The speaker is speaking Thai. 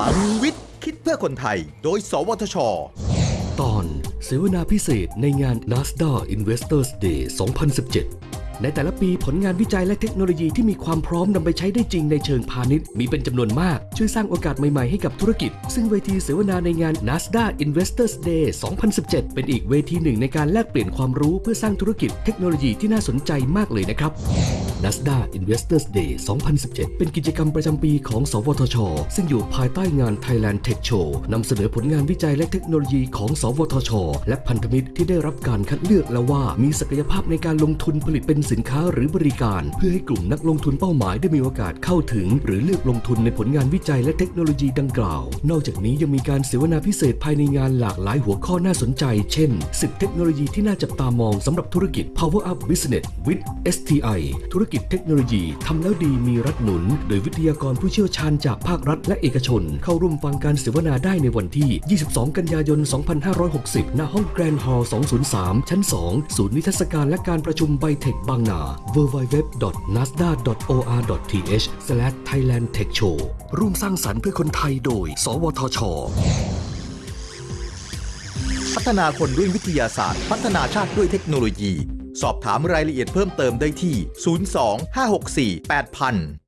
ลังวิทย์ คิดเพื่อคนไทย โดย สวทช ตอนเสวนาพิเศษในงาน NASDAQ Investors Day 2017 ในแต่ละปีผลงานวิจัยและเทคโนโลยีที่มีความพร้อมนำไปใช้ได้จริงในเชิงพาณิชย์ มีเป็นจำนวนมาก ช่วยสร้างโอกาสใหม่ ๆ ให้กับธุรกิจ ซึ่งเวทีเสวนาในงาน NASDAQ Investors Day 2017 เป็นอีกเวทีหนึ่งในการแลกเปลี่ยนความรู้เพื่อสร้างธุรกิจเทคโนโลยีที่น่าสนใจมากเลยนะครับ NASDAQ Investors Day 2017 เป็นกิจกรรมประจำปีของ สวทช ซึ่งอยู่ภายใต้งาน Thailand Tech Show นำเสนอผลงานวิจัยและเทคโนโลยีของ สวทช และพันธมิตรที่ได้รับการคัดเลือกแล้วว่ามีศักยภาพในการลงทุนผลิตเป็นสินค้าหรือบริการ เพื่อให้กลุ่มนักลงทุนเป้าหมายได้มีโอกาสเข้าถึง หรือเลือกลงทุนในผลงานวิจัยและเทคโนโลยีดังกล่าว นอกจากนี้ยังมีการเสวนาพิเศษภายในงานหลากหลายหัวข้อน่าสนใจ เช่นสิบเทคโนโลยีที่น่าจับตามองสำหรับธุรกิจ Power Up Business with STI ธุรกิจเทคโนโลยีทำแล้วดีมีรัฐหนุน โดยวิทยากรผู้เชี่ยวชาญจากภาครัฐและเอกชน เข้าร่วมฟังการเสวนาได้ในวันที่ 22 กันยายน 2560 ณ ห้องแกรนด์ฮอลล์ 203 ชั้น 2 ศูนย์นิทรรศการและการประชุมไบเทคบางนา www.nasdaq.or.th/thailandtechshow ร่วมสร้างสรรค์เพื่อคนไทยโดย สวทชพัฒนาคนด้วยวิทยาศาสตร์ พัฒนาชาติด้วยเทคโนโลยี สอบถามรายละเอียดเพิ่มเติมได้ที่ 02 564 8000